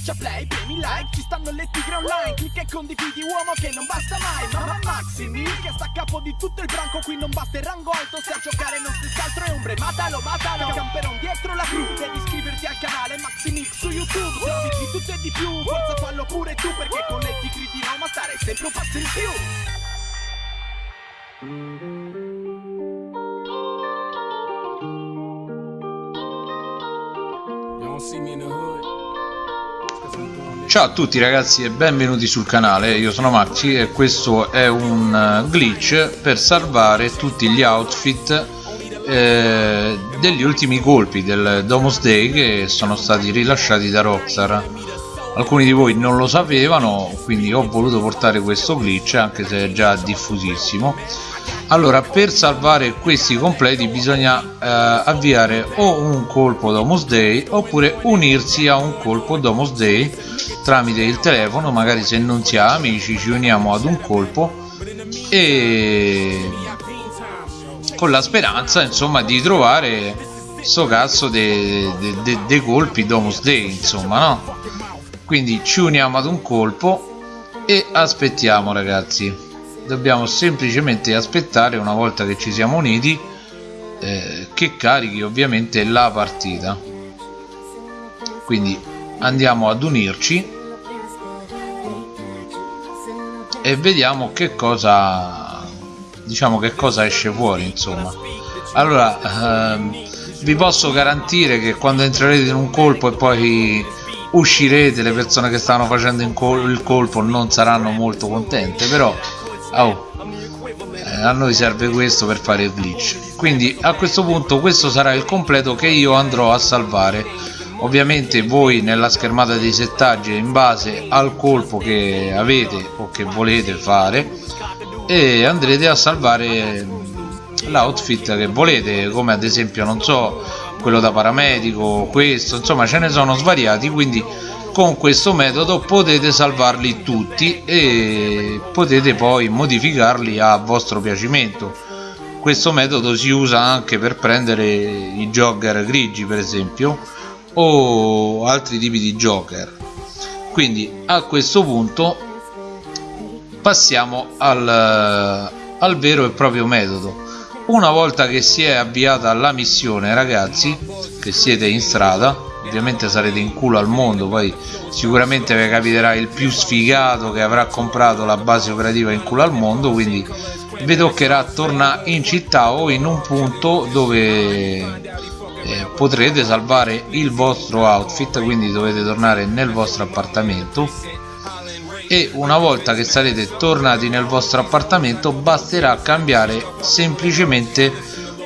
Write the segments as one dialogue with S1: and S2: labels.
S1: Schiaccia play, premi like, ci stanno le tigre online Clicca e condividi uomo che non basta mai Mamma Maximi che sta a capo di tutto il branco Qui non basta il rango alto, se a giocare non stessi altro è ombre Matalo, matalo, camperon dietro la crew Devi iscriverti al canale Maximix su YouTube Servizi di tutto e di più, forza fallo pure tu Perché con le tigre di Roma stare sempre un passo in più
S2: Ciao a tutti ragazzi e benvenuti sul canale, io sono Maxi e questo è un eh, glitch per salvare tutti gli outfit eh, degli ultimi colpi del Domus Day che sono stati rilasciati da Rockstar. Alcuni di voi non lo sapevano quindi ho voluto portare questo glitch anche se è già diffusissimo allora per salvare questi completi bisogna eh, avviare o un colpo Domus Day oppure unirsi a un colpo Domus Day tramite il telefono magari se non si ha amici ci uniamo ad un colpo e con la speranza insomma di trovare sto cazzo dei de, de, de colpi Domus Day insomma no? Quindi ci uniamo ad un colpo e aspettiamo ragazzi dobbiamo semplicemente aspettare una volta che ci siamo uniti eh, che carichi ovviamente la partita. Quindi andiamo ad unirci e vediamo che cosa diciamo che cosa esce fuori insomma. Allora ehm, vi posso garantire che quando entrerete in un colpo e poi uscirete le persone che stanno facendo col il colpo non saranno molto contente però oh, eh, a noi serve questo per fare il glitch. Quindi a questo punto questo sarà il completo che io andrò a salvare. Ovviamente voi nella schermata dei settaggi in base al colpo che avete o che volete fare e andrete a salvare l'outfit che volete come ad esempio non so quello da paramedico questo insomma ce ne sono svariati quindi con questo metodo potete salvarli tutti e potete poi modificarli a vostro piacimento. Questo metodo si usa anche per prendere i jogger grigi per esempio o altri tipi di joker. Quindi a questo punto passiamo al, al vero e proprio metodo. Una volta che si è avviata la missione ragazzi che siete in strada ovviamente sarete in culo al mondo poi sicuramente vi capiterà il più sfigato che avrà comprato la base operativa in culo al mondo quindi vi toccherà tornare in città o in un punto dove eh, potrete salvare il vostro outfit quindi dovete tornare nel vostro appartamento. E una volta che sarete tornati nel vostro appartamento basterà cambiare semplicemente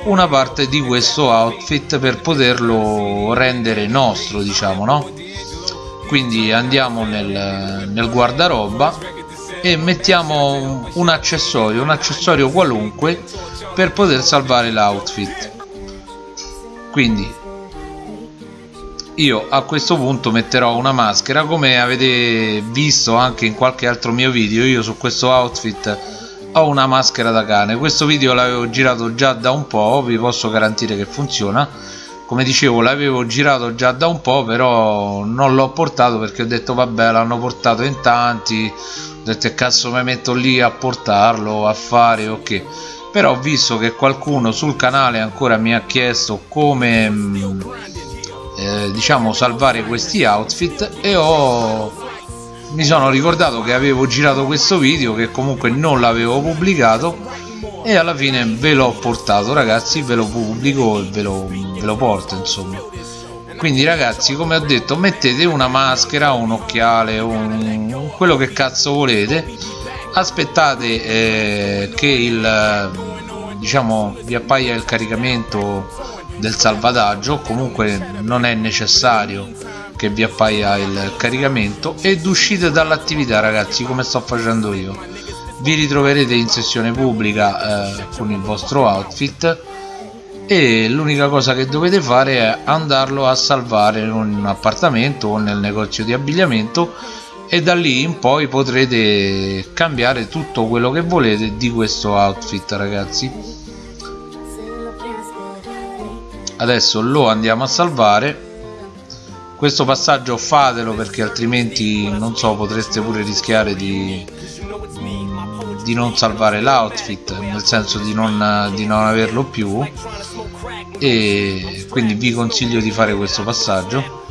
S2: una parte di questo outfit per poterlo rendere nostro diciamo no? Quindi andiamo nel, nel guardaroba e mettiamo un accessorio un accessorio qualunque per poter salvare l'outfit. Quindi io a questo punto metterò una maschera come avete visto anche in qualche altro mio video io su questo outfit ho una maschera da cane. Questo video l'avevo girato già da un po' vi posso garantire che funziona. Come dicevo l'avevo girato già da un po' però non l'ho portato perché ho detto vabbè l'hanno portato in tanti. Ho detto cazzo mi metto lì a portarlo a fare ok però ho visto che qualcuno sul canale ancora mi ha chiesto come mm, eh, diciamo salvare questi outfit e ho mi sono ricordato che avevo girato questo video che comunque non l'avevo pubblicato e alla fine ve l'ho portato ragazzi ve lo pubblico e ve lo, ve lo porto insomma. Quindi ragazzi come ho detto mettete una maschera un occhiale un, quello che cazzo volete. Aspettate eh, che il diciamo vi appaia il caricamento del salvataggio comunque non è necessario che vi appaia il caricamento ed uscite dall'attività ragazzi come sto facendo io. Vi ritroverete in sessione pubblica eh, con il vostro outfit e l'unica cosa che dovete fare è andarlo a salvare in un appartamento o nel negozio di abbigliamento e da lì in poi potrete cambiare tutto quello che volete di questo outfit ragazzi. Adesso lo andiamo a salvare questo passaggio fatelo perché altrimenti non so potreste pure rischiare di, di non salvare l'outfit nel senso di non, di non averlo più. E quindi vi consiglio di fare questo passaggio.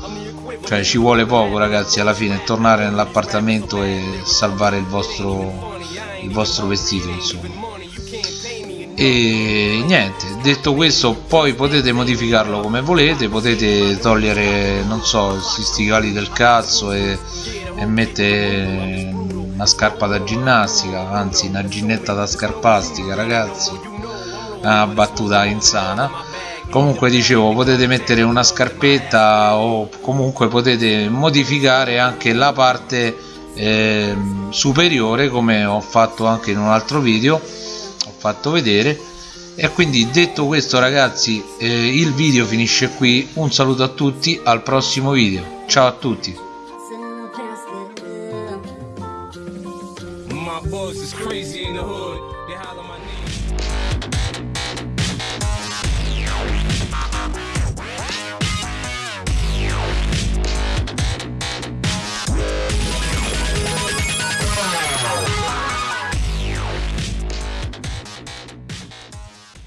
S2: Cioè ci vuole poco ragazzi alla fine tornare nell'appartamento e salvare il vostro il vostro vestito insomma e niente detto questo poi potete modificarlo come volete potete togliere non so questi stivali del cazzo e, e mettere una scarpa da ginnastica anzi una ginnetta da scarpastica ragazzi. Una battuta insana. Comunque dicevo potete mettere una scarpetta o comunque potete modificare anche la parte eh, superiore come ho fatto anche in un altro video fatto vedere. E quindi detto questo ragazzi eh, il video finisce qui. Un saluto a tutti al prossimo video. Ciao a tutti. My